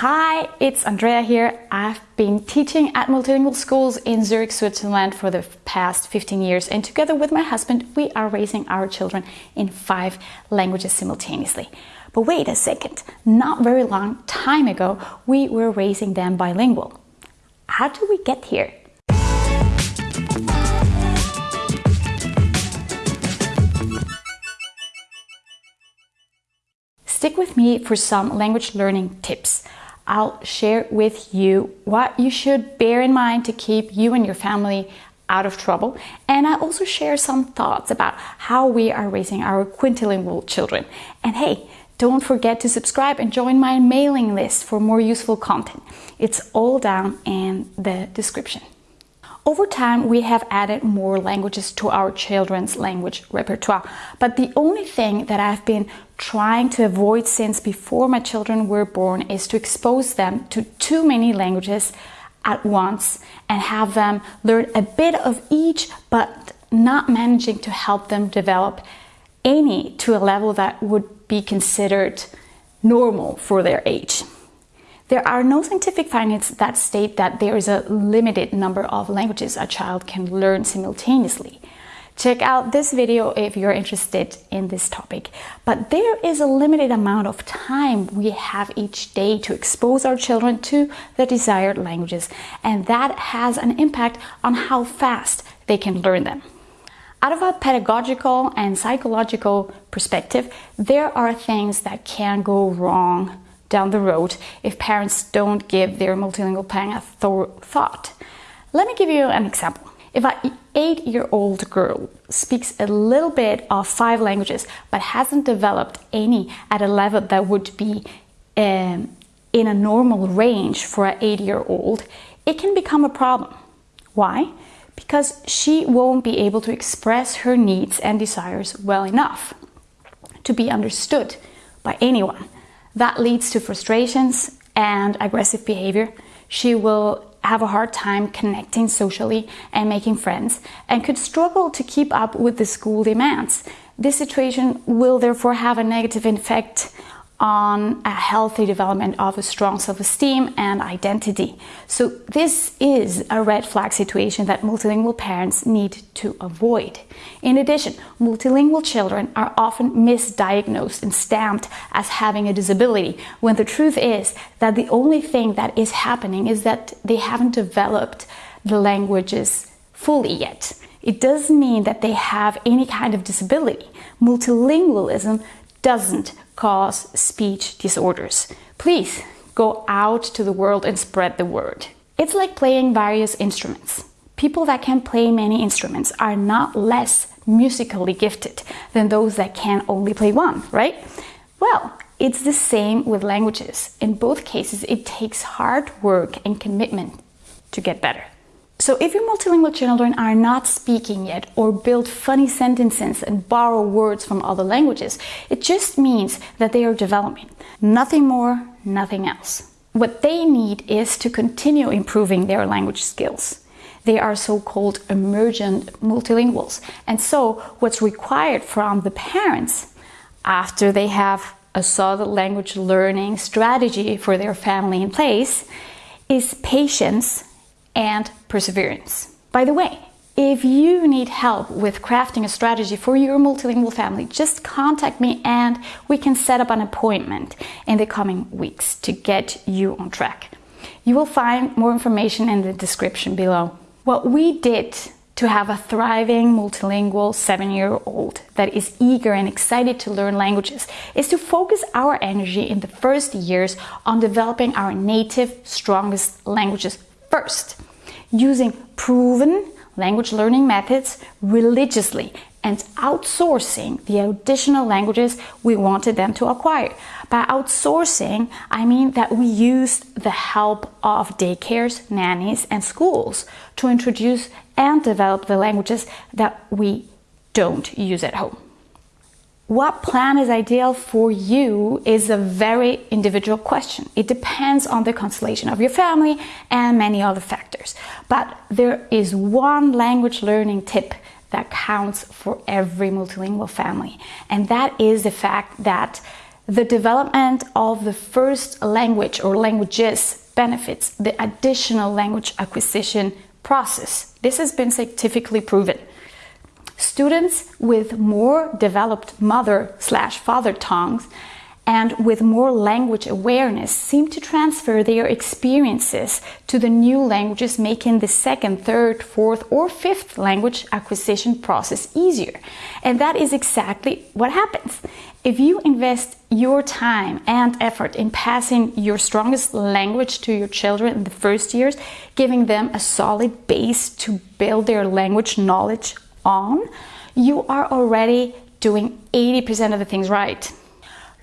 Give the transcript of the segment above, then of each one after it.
Hi, it's Andrea here. I've been teaching at multilingual schools in Zurich, Switzerland for the past 15 years, and together with my husband, we are raising our children in five languages simultaneously. But wait a second, not very long time ago, we were raising them bilingual. How did we get here? Stick with me for some language learning tips. I'll share with you what you should bear in mind to keep you and your family out of trouble. And I also share some thoughts about how we are raising our quintilingual children. And hey, don't forget to subscribe and join my mailing list for more useful content. It's all down in the description. Over time, we have added more languages to our children's language repertoire. But the only thing that I've been trying to avoid since before my children were born is to expose them to too many languages at once and have them learn a bit of each, but not managing to help them develop any to a level that would be considered normal for their age. There are no scientific findings that state that there is a limited number of languages a child can learn simultaneously. Check out this video if you're interested in this topic. But there is a limited amount of time we have each day to expose our children to the desired languages, and that has an impact on how fast they can learn them. Out of a pedagogical and psychological perspective, there are things that can go wrong down the road if parents don't give their multilingual plan a thought. Let me give you an example. If an eight-year-old girl speaks a little bit of five languages but hasn't developed any at a level that would be um, in a normal range for an eight-year-old, it can become a problem. Why? Because she won't be able to express her needs and desires well enough to be understood by anyone that leads to frustrations and aggressive behavior. She will have a hard time connecting socially and making friends and could struggle to keep up with the school demands. This situation will therefore have a negative effect on a healthy development of a strong self-esteem and identity. So this is a red flag situation that multilingual parents need to avoid. In addition, multilingual children are often misdiagnosed and stamped as having a disability, when the truth is that the only thing that is happening is that they haven't developed the languages fully yet. It doesn't mean that they have any kind of disability. Multilingualism doesn't cause speech disorders. Please go out to the world and spread the word. It's like playing various instruments. People that can play many instruments are not less musically gifted than those that can only play one, right? Well, it's the same with languages. In both cases, it takes hard work and commitment to get better. So if your multilingual children are not speaking yet or build funny sentences and borrow words from other languages, it just means that they are developing. Nothing more, nothing else. What they need is to continue improving their language skills. They are so-called emergent multilinguals. And so what's required from the parents after they have a solid language learning strategy for their family in place is patience and perseverance. By the way, if you need help with crafting a strategy for your multilingual family, just contact me and we can set up an appointment in the coming weeks to get you on track. You will find more information in the description below. What we did to have a thriving multilingual seven-year-old that is eager and excited to learn languages is to focus our energy in the first years on developing our native strongest languages first using proven language learning methods religiously and outsourcing the additional languages we wanted them to acquire. By outsourcing, I mean that we used the help of daycares, nannies, and schools to introduce and develop the languages that we don't use at home. What plan is ideal for you is a very individual question. It depends on the constellation of your family and many other factors. But there is one language learning tip that counts for every multilingual family. And that is the fact that The development of the first language or languages benefits the additional language acquisition process. This has been scientifically proven. Students with more developed mother slash father tongues and with more language awareness seem to transfer their experiences to the new languages, making the second, third, fourth, or fifth language acquisition process easier. And that is exactly what happens. If you invest your time and effort in passing your strongest language to your children in the first years, giving them a solid base to build their language knowledge on, you are already doing 80% of the things right.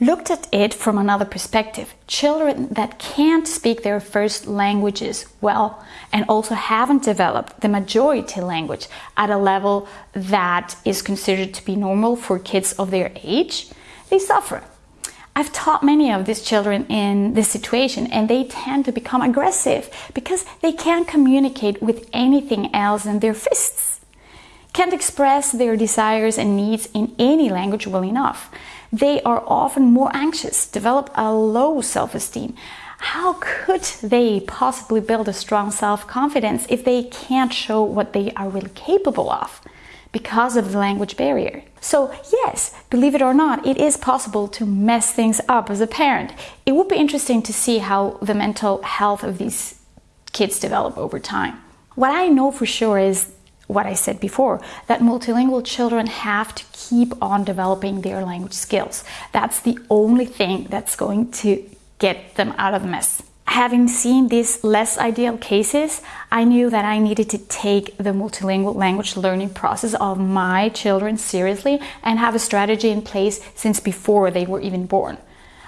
Looked at it from another perspective, children that can't speak their first languages well and also haven't developed the majority language at a level that is considered to be normal for kids of their age, they suffer. I've taught many of these children in this situation and they tend to become aggressive because they can't communicate with anything else than their fists. Can't express their desires and needs in any language well enough they are often more anxious, develop a low self esteem. How could they possibly build a strong self confidence if they can't show what they are really capable of? because of the language barrier. So, yes, believe it or not, it is possible to mess things up as a parent. It would be interesting to see how the mental health of these kids develop over time. What I know for sure is what I said before, that multilingual children have to keep on developing their language skills. That's the only thing that's going to get them out of the mess. Having seen these less ideal cases, I knew that I needed to take the multilingual language learning process of my children seriously and have a strategy in place since before they were even born.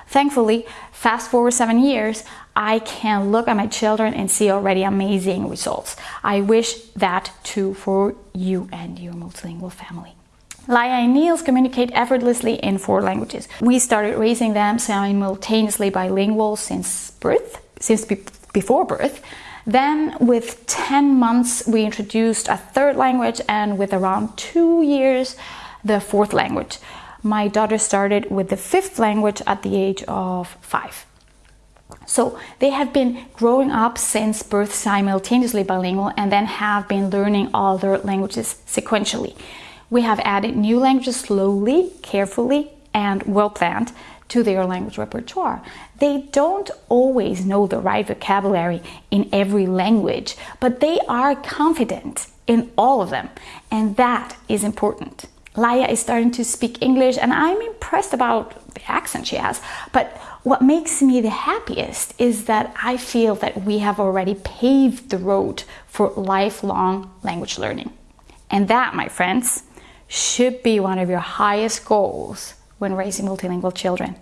Thankfully, fast forward seven years, I can look at my children and see already amazing results. I wish that too for you and your multilingual family. Laya and Niels communicate effortlessly in four languages. We started raising them simultaneously bilingual since birth, since be before birth. Then, with 10 months, we introduced a third language, and with around two years, the fourth language. My daughter started with the fifth language at the age of five. So they have been growing up since birth simultaneously bilingual and then have been learning other languages sequentially. We have added new languages slowly, carefully, and well planned to their language repertoire. They don't always know the right vocabulary in every language, but they are confident in all of them, and that is important. Laya is starting to speak English, and I'm impressed about the accent she has. But what makes me the happiest is that I feel that we have already paved the road for lifelong language learning. And that, my friends, should be one of your highest goals when raising multilingual children.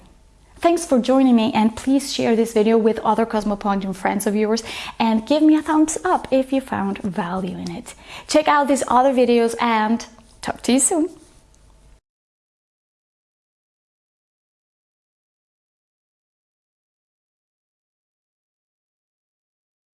Thanks for joining me and please share this video with other Cosmopolitan friends of yours and give me a thumbs up if you found value in it. Check out these other videos and talk to you soon.